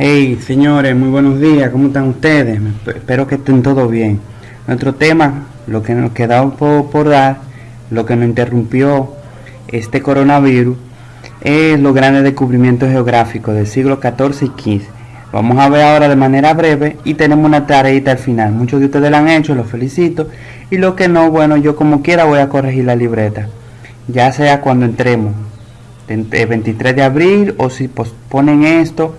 Hey, señores, muy buenos días, ¿cómo están ustedes? Espero que estén todo bien. Nuestro tema, lo que nos quedaba por, dar, lo que nos interrumpió este coronavirus, es los grandes descubrimientos geográficos del siglo XIV y XV. Vamos a ver ahora de manera breve y tenemos una tareita al final. Muchos de ustedes la han hecho, los felicito. Y lo que no, bueno, yo como quiera voy a corregir la libreta. Ya sea cuando entremos, el 23 de abril o si posponen esto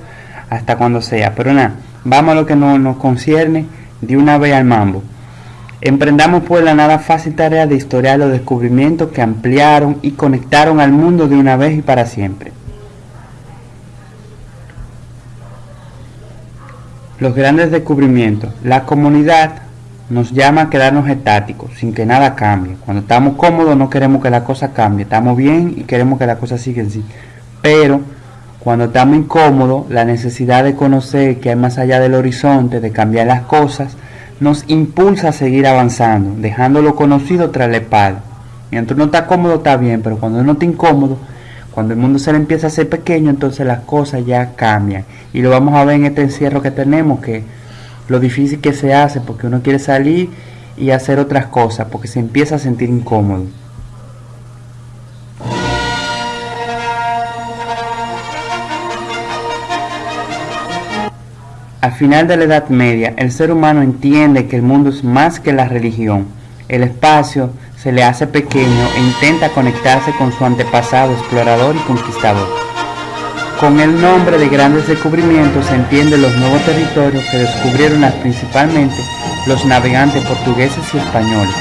hasta cuando sea. Pero nada, vamos a lo que nos concierne de una vez al mambo. Emprendamos pues la nada fácil tarea de historiar los descubrimientos que ampliaron y conectaron al mundo de una vez y para siempre. Los grandes descubrimientos. La comunidad nos llama a quedarnos estáticos, sin que nada cambie. Cuando estamos cómodos no queremos que la cosa cambie, estamos bien y queremos que la cosa siga así. Pero cuando estamos incómodos, la necesidad de conocer que hay más allá del horizonte, de cambiar las cosas, nos impulsa a seguir avanzando, dejando lo conocido tras la espalda. Mientras uno está cómodo está bien, pero cuando uno está incómodo, cuando el mundo se le empieza a hacer pequeño, entonces las cosas ya cambian. Y lo vamos a ver en este encierro que tenemos, que lo difícil que se hace porque uno quiere salir y hacer otras cosas, porque se empieza a sentir incómodo. Al final de la Edad Media, el ser humano entiende que el mundo es más que la religión. El espacio se le hace pequeño e intenta conectarse con su antepasado explorador y conquistador. Con el nombre de grandes descubrimientos se entienden los nuevos territorios que descubrieron principalmente los navegantes portugueses y españoles.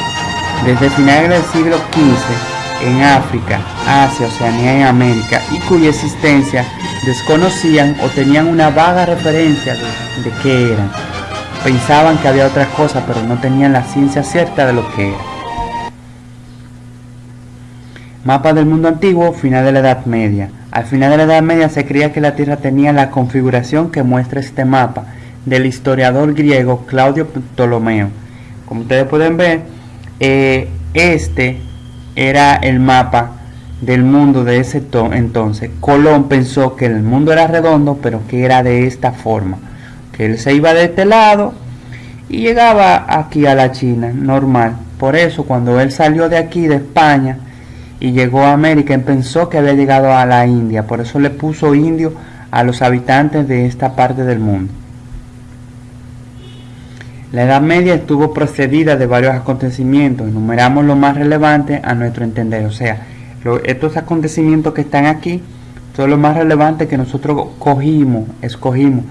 Desde finales del siglo XV, en África, Asia, Oceanía y América, y cuya existencia desconocían o tenían una vaga referencia de, qué eran. Pensaban que había otras cosas, pero no tenían la ciencia cierta de lo que era. Mapa del mundo antiguo, final de la Edad Media. Al final de la Edad Media se creía que la Tierra tenía la configuración que muestra este mapa del historiador griego Claudio Ptolomeo. Como ustedes pueden ver, eh, este era el mapa del mundo de ese entonces, Colón pensó que el mundo era redondo, pero que era de esta forma, que él se iba de este lado y llegaba aquí a la China, normal. Por eso cuando él salió de aquí, de España, y llegó a América, él pensó que había llegado a la India, por eso le puso indio a los habitantes de esta parte del mundo. La Edad Media estuvo precedida de varios acontecimientos, enumeramos lo más relevante a nuestro entender, o sea, estos acontecimientos que están aquí son los más relevantes que nosotros cogimos, escogimos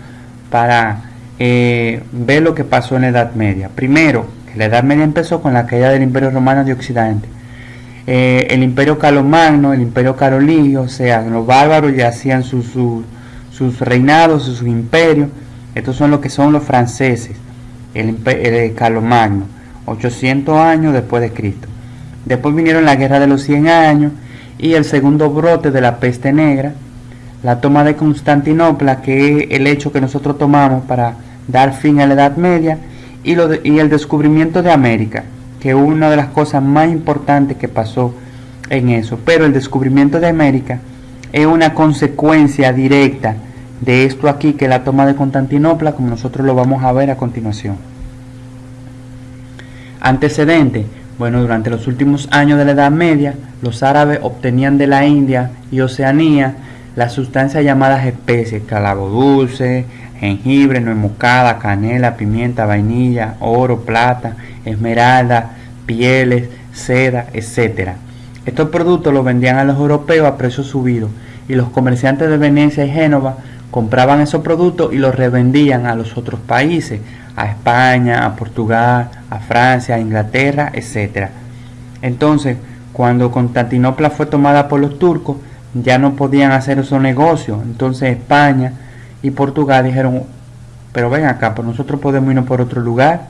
para eh, ver lo que pasó en la Edad Media. Primero, que la Edad Media empezó con la caída del Imperio Romano de Occidente. Eh, el Imperio Carlomagno, el Imperio Carolingio, o sea, los bárbaros ya hacían sus, sus, reinados, sus imperios. Estos son lo que son los franceses, el, el Carlomagno, 800 años después de Cristo. Después vinieron la guerra de los 100 años y el segundo brote de la peste negra, la toma de Constantinopla, que es el hecho que nosotros tomamos para dar fin a la Edad Media, y, y el descubrimiento de América, que es una de las cosas más importantes que pasó en eso. Pero el descubrimiento de América es una consecuencia directa de esto aquí, que es la toma de Constantinopla, como nosotros lo vamos a ver a continuación. Antecedente, bueno, durante los últimos años de la Edad Media, los árabes obtenían de la India y Oceanía las sustancias llamadas especies, calabo dulce, jengibre, nuez moscada, canela, pimienta, vainilla, oro, plata, esmeralda, pieles, seda, etc. Estos productos los vendían a los europeos a precios subidos y los comerciantes de Venecia y Génova compraban esos productos y los revendían a los otros países, a España, a Portugal, a Francia, a Inglaterra, etc. Entonces, cuando Constantinopla fue tomada por los turcos, ya no podían hacer esos negocios. Entonces España y Portugal dijeron, pero ven acá, pues nosotros podemos irnos por otro lugar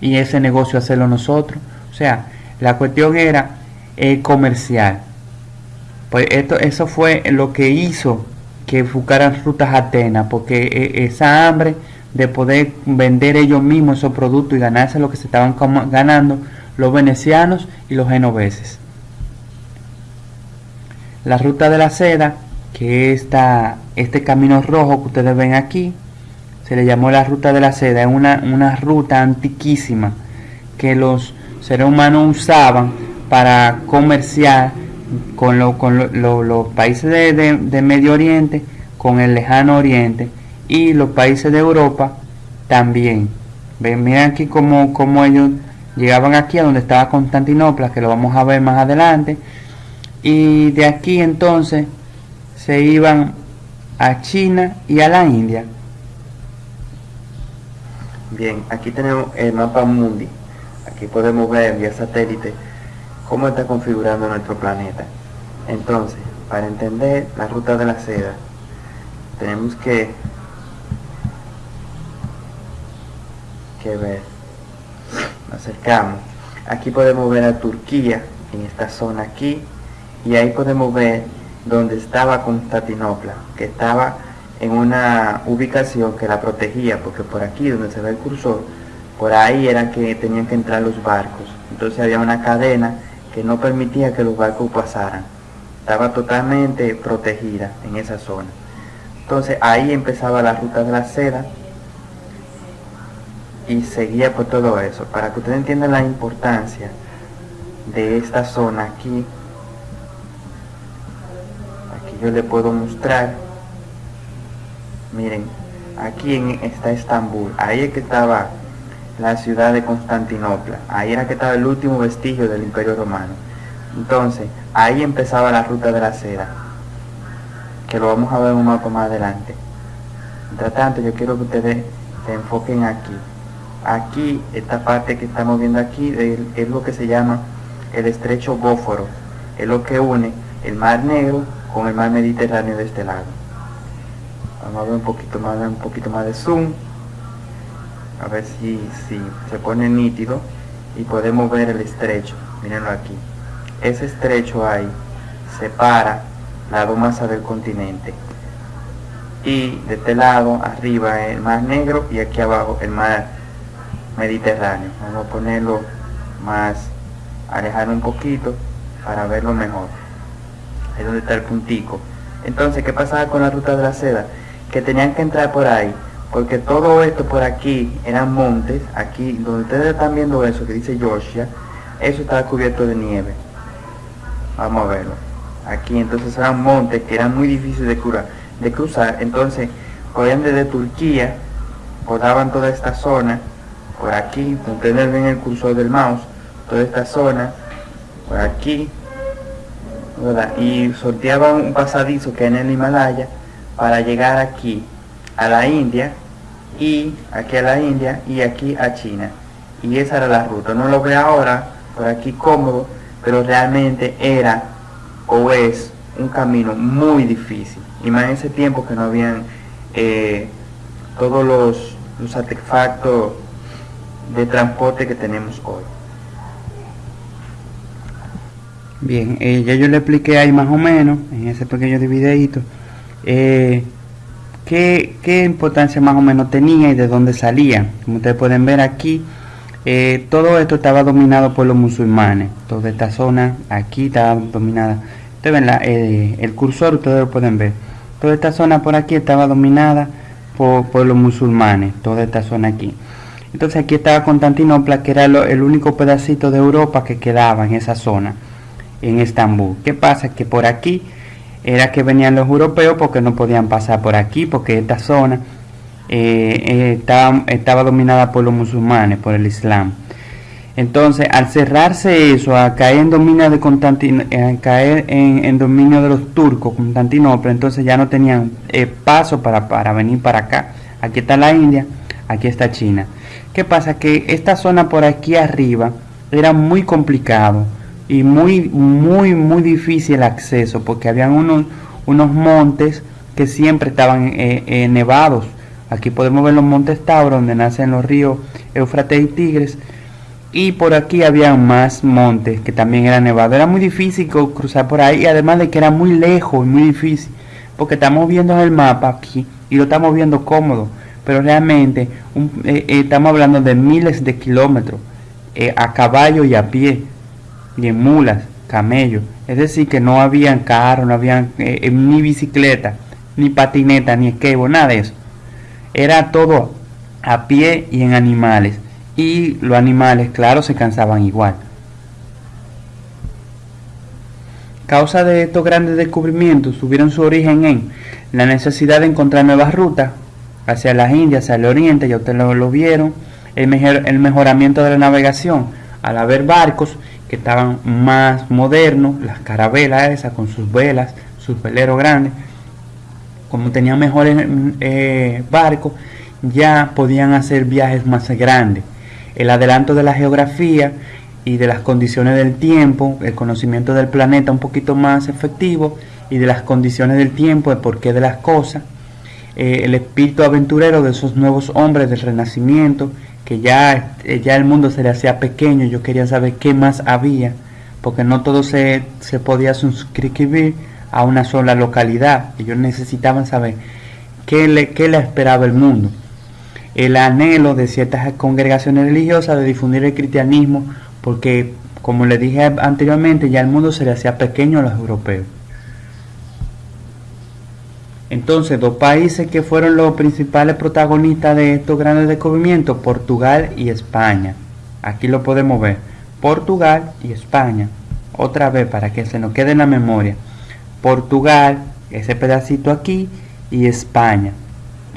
y ese negocio hacerlo nosotros. O sea, la cuestión era el comercial. Pues esto, eso fue lo que hizo que buscaran rutas Atenas, porque e, esa hambre de poder vender ellos mismos esos productos y ganarse lo que se estaban ganando los venecianos y los genoveses. La ruta de la seda, que es este camino rojo que ustedes ven aquí, se le llamó la ruta de la seda, es una, una ruta antiquísima que los seres humanos usaban para comerciar con, los países de, Medio Oriente, con el lejano Oriente y los países de Europa también. Ven, miren aquí cómo, cómo ellos llegaban aquí a donde estaba Constantinopla, que lo vamos a ver más adelante. Y de aquí entonces se iban a China y a la India. Bien, aquí tenemos el mapa mundi. Aquí podemos ver vía satélite cómo está configurando nuestro planeta. Entonces, para entender la ruta de la seda, tenemos que, que ver. Nos acercamos. Aquí podemos ver a Turquía, en esta zona aquí, y ahí podemos ver donde estaba Constantinopla, que estaba en una ubicación que la protegía, porque por aquí donde se ve el cursor, por ahí era que tenían que entrar los barcos. Entonces había una cadena no permitía que los barcos pasaran. Estaba totalmente protegida en esa zona. Entonces ahí empezaba la ruta de la seda y seguía por todo eso. Para que ustedes entiendan la importancia de esta zona aquí, aquí yo le puedo mostrar, miren, aquí está Estambul, ahí es que estaba la ciudad de Constantinopla. Ahí era que estaba el último vestigio del Imperio Romano. Entonces, ahí empezaba la ruta de la seda, que lo vamos a ver un mapa más adelante. Mientras tanto, yo quiero que ustedes se enfoquen aquí. Aquí, esta parte que estamos viendo aquí, es lo que se llama el estrecho Bóforo. Es lo que une el Mar Negro con el Mar Mediterráneo de este lado. Vamos a ver un poquito más, un poquito más de zoom a ver si, si se pone nítido y podemos ver el estrecho. Mírenlo aquí. Ese estrecho ahí separa la masa del continente. Y de este lado arriba el mar negro y aquí abajo el mar mediterráneo. Vamos a ponerlo más alejar un poquito para verlo mejor. Es donde está el puntico. Entonces qué pasaba con la ruta de la seda que tenían que entrar por ahí porque todo esto por aquí eran montes, aquí donde ustedes están viendo eso que dice Georgia, eso estaba cubierto de nieve. Vamos a verlo. Aquí entonces eran montes que eran muy difíciles de, de cruzar, entonces cogían desde Turquía, rodaban toda esta zona, por aquí, ustedes ven el cursor del mouse, toda esta zona, por aquí, y sorteaban un pasadizo que en el Himalaya para llegar aquí a la India y aquí a la India y aquí a China. Y esa era la ruta. No lo veo ahora por aquí cómodo, pero realmente era o es un camino muy difícil. Y más en ese tiempo que no habían eh, todos los, los artefactos de transporte que tenemos hoy. Bien, eh, ya yo le expliqué ahí más o menos en ese pequeño videito. Eh, qué, importancia más o menos tenía y de dónde salía. Como ustedes pueden ver aquí, eh, todo esto estaba dominado por los musulmanes. Toda esta zona aquí estaba dominada. Ustedes ven eh, el cursor, ustedes lo pueden ver. Toda esta zona por aquí estaba dominada por, los musulmanes. Toda esta zona aquí. Entonces aquí estaba Constantinopla, que era el único pedacito de Europa que quedaba en esa zona, en Estambul. ¿Qué pasa? Que por aquí era que venían los europeos porque no podían pasar por aquí, porque esta zona eh, eh, estaba, estaba, dominada por los musulmanes, por el Islam. Entonces, al cerrarse eso, a caer en dominio de Constantinopla, caer en, dominio de los turcos, Constantinopla, entonces ya no tenían eh, paso para, para venir para acá. Aquí está la India, aquí está China. ¿Qué pasa? Que esta zona por aquí arriba era muy complicado y muy, muy, muy difícil el acceso porque habían unos, unos montes que siempre estaban eh, eh, nevados. Aquí podemos ver los montes Tauro donde nacen los ríos Éufrates y Tigres. Y por aquí había más montes que también eran nevados. Era muy difícil cruzar por ahí, además de que era muy lejos y muy difícil. Porque estamos viendo el mapa aquí y lo estamos viendo cómodo. Pero realmente eh, estamos hablando de miles de kilómetros a caballo y a pie y en mulas, camellos. Es decir, que no habían carro, no habían eh, eh, ni bicicleta, ni patineta, ni skateboard, nada de eso. Era todo a pie y en animales. Y los animales, claro, se cansaban igual. Causa de estos grandes descubrimientos tuvieron su origen en la necesidad de encontrar nuevas rutas hacia las Indias, hacia el Oriente, ya ustedes lo, vieron, el, el mejoramiento de la navegación, al haber barcos que estaban más modernos, las carabelas esas con sus velas, sus veleros grandes, como tenían mejores eh, barcos, ya podían hacer viajes más grandes. El adelanto de la geografía y de las condiciones del tiempo, el conocimiento del planeta un poquito más efectivo y de las condiciones del tiempo, el porqué de las cosas, eh, el espíritu aventurero de esos nuevos hombres del renacimiento, que ya, eh, ya el mundo se le hacía pequeño, yo quería saber qué más había, porque no todo se, se podía suscribir a una sola localidad, ellos necesitaban saber qué le, qué le esperaba el mundo. El anhelo de ciertas congregaciones religiosas de difundir el cristianismo, porque como les dije anteriormente, ya el mundo se le hacía pequeño a los europeos. Entonces, dos países que fueron los principales protagonistas de estos grandes descubrimientos, Portugal y España. Aquí lo podemos ver. Portugal y España. Otra vez para que se nos quede en la memoria. Portugal, ese pedacito aquí, y España.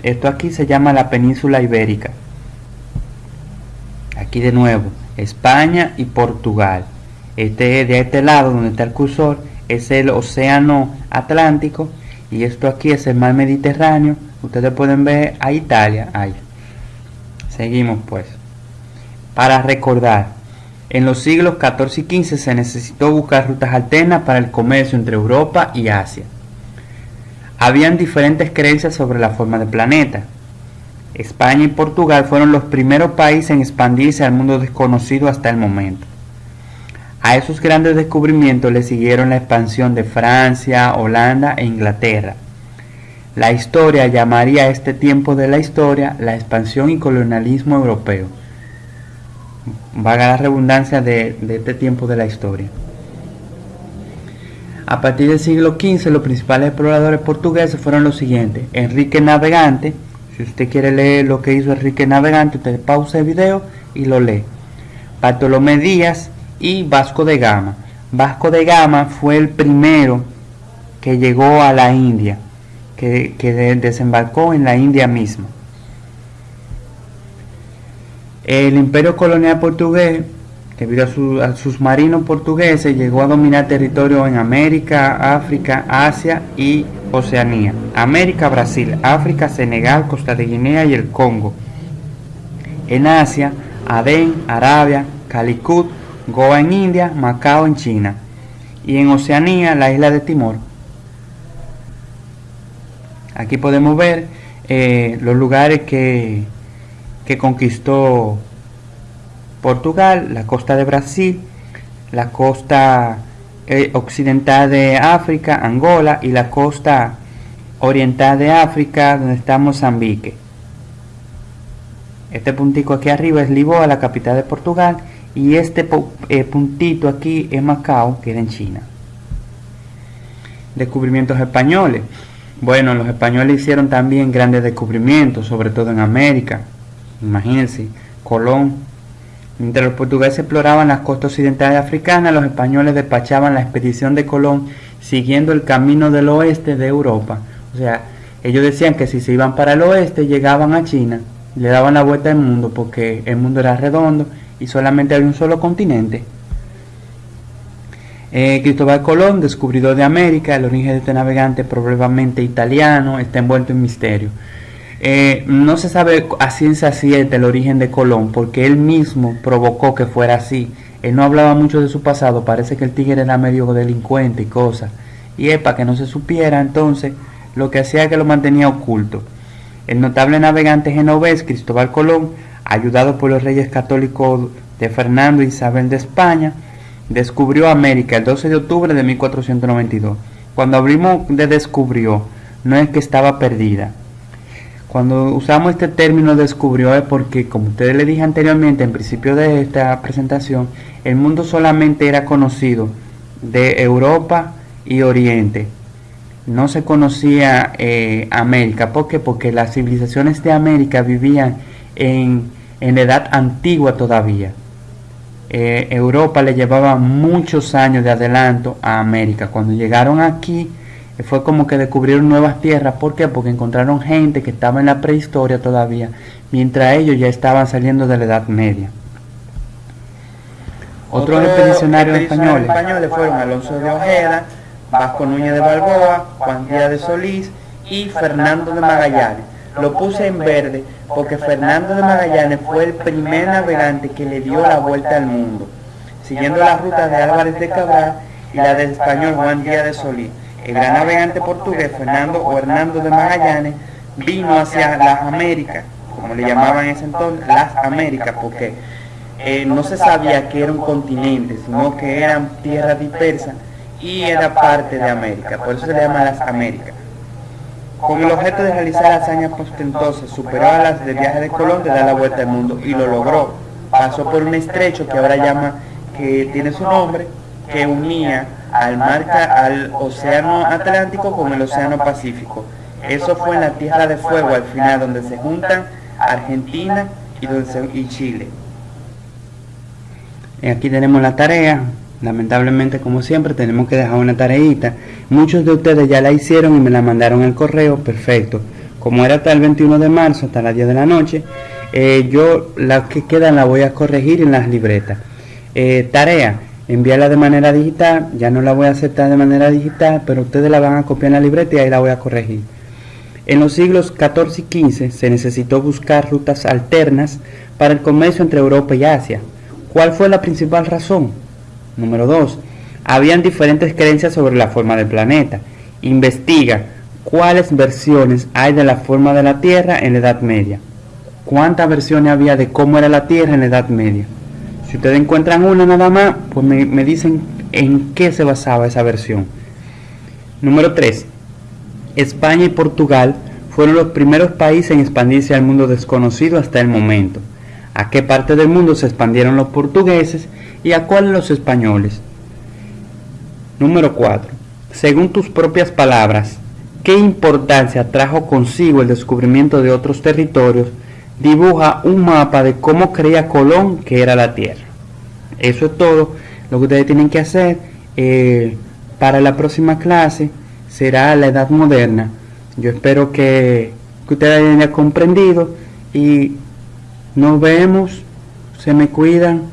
Esto aquí se llama la península ibérica. Aquí de nuevo, España y Portugal. Este de este lado donde está el cursor es el océano Atlántico y esto aquí es el mar Mediterráneo. Ustedes pueden ver a Italia ahí. Seguimos pues. Para recordar, en los siglos XIV y XV se necesitó buscar rutas alternas para el comercio entre Europa y Asia. Habían diferentes creencias sobre la forma del planeta. España y Portugal fueron los primeros países en expandirse al mundo desconocido hasta el momento. A esos grandes descubrimientos le siguieron la expansión de Francia, Holanda e Inglaterra. La historia llamaría a este tiempo de la historia la expansión y colonialismo europeo. Vaga la redundancia de, de este tiempo de la historia. A partir del siglo XV los principales exploradores portugueses fueron los siguientes. Enrique Navegante, si usted quiere leer lo que hizo Enrique Navegante, usted pausa el video y lo lee. Bartolomé Díaz, y Vasco de Gama. Vasco de Gama fue el primero que llegó a la India, que, desembarcó en la India misma. El imperio colonial portugués, debido a, sus marinos portugueses, llegó a dominar territorio en América, África, Asia y Oceanía. América, Brasil, África, Senegal, Costa de Guinea y el Congo. En Asia, Adén, Arabia, Calicut, Goa en India, Macao en China y en Oceanía la isla de Timor. Aquí podemos ver eh, los lugares que, que conquistó Portugal, la costa de Brasil, la costa eh, occidental de África, Angola y la costa oriental de África donde está Mozambique. Este puntico aquí arriba es Lisboa, la capital de Portugal y este eh, puntito aquí es Macao, queda en China. Descubrimientos españoles. Bueno, los españoles hicieron también grandes descubrimientos, sobre todo en América. Imagínense, Colón. Mientras los portugueses exploraban las costas occidentales africanas, los españoles despachaban la expedición de Colón siguiendo el camino del oeste de Europa. O sea, ellos decían que si se iban para el oeste llegaban a China, le daban la vuelta al mundo porque el mundo era redondo y solamente hay un solo continente. Eh, Cristóbal Colón, descubridor de América, el origen de este navegante probablemente italiano, está envuelto en misterio. Eh, no se sabe a ciencia cierta el origen de Colón porque él mismo provocó que fuera así. Él no hablaba mucho de su pasado, parece que el tigre era medio delincuente y cosas. Y es para que no se supiera entonces lo que hacía que lo mantenía oculto. El notable navegante genovés Cristóbal Colón ayudado por los reyes católicos de Fernando e Isabel de España, descubrió América el 12 de octubre de 1492. Cuando abrimos de descubrió, no es que estaba perdida. Cuando usamos este término descubrió es porque, como ustedes le dije anteriormente, en principio de esta presentación, el mundo solamente era conocido de Europa y Oriente. no se conocía eh, América. ¿Por qué? Porque las civilizaciones de América vivían en, en edad antigua todavía. Eh, Europa le llevaba muchos años de adelanto a América. Cuando llegaron aquí eh, fue como que descubrieron nuevas tierras. ¿Por qué? Porque encontraron gente que estaba en la prehistoria todavía, mientras ellos ya estaban saliendo de la Edad Media. Otros expedicionarios españoles. españoles fueron Alonso de Ojeda, Vasco Núñez de Balboa, Juan Díaz de Solís y Fernando de Magallanes. Lo puse en verde porque Fernando de Magallanes fue el primer navegante que le dio la vuelta al mundo, siguiendo la ruta de Álvarez de Cabral y la del español Juan Díaz de Solís. El gran navegante portugués Fernando o Hernando de Magallanes vino hacia las Américas, como le llamaban en ese entonces, las Américas, porque eh, no se sabía que era un continente, sino que eran tierras dispersas y era parte de América, por eso se le llama las Américas. Con el objeto de realizar hazañas ostentosas, superó a las del viaje de Colón de dar la vuelta al mundo y lo logró. Pasó por un estrecho que ahora llama, que tiene su nombre, que unía al mar, al océano Atlántico con el océano Pacífico. Eso fue en la Tierra de Fuego al final, donde se juntan Argentina y, y Chile. Aquí tenemos la tarea, lamentablemente como siempre tenemos que dejar una tareita. Muchos de ustedes ya la hicieron y me la mandaron el correo, perfecto. Como era hasta el 21 de marzo, hasta las 10 de la noche, eh, yo las que quedan la voy a corregir en las libretas. Eh, tarea, enviarla de manera digital, ya no la voy a aceptar de manera digital, pero ustedes la van a copiar en la libreta y ahí la voy a corregir. En los siglos XIV y XV se necesitó buscar rutas alternas para el comercio entre Europa y Asia. ¿Cuál fue la principal razón? Número 2. Habían diferentes creencias sobre la forma del planeta. Investiga cuáles versiones hay de la forma de la Tierra en la Edad Media. ¿Cuántas versiones había de cómo era la Tierra en la Edad Media? Si ustedes encuentran una nada más, pues me, dicen en qué se basaba esa versión. Número 3. España y Portugal fueron los primeros países en expandirse al mundo desconocido hasta el momento. ¿A qué parte del mundo se expandieron los portugueses y a cuáles los españoles? Número 4. Según tus propias palabras, ¿qué importancia trajo consigo el descubrimiento de otros territorios? Dibuja un mapa de cómo creía Colón que era la Tierra. Eso es todo lo que ustedes tienen que hacer. Eh, para la próxima clase será la Edad Moderna. Yo espero que, que ustedes hayan comprendido y nos vemos, se me cuidan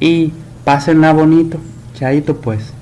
y pásenla bonito. Chaito pues.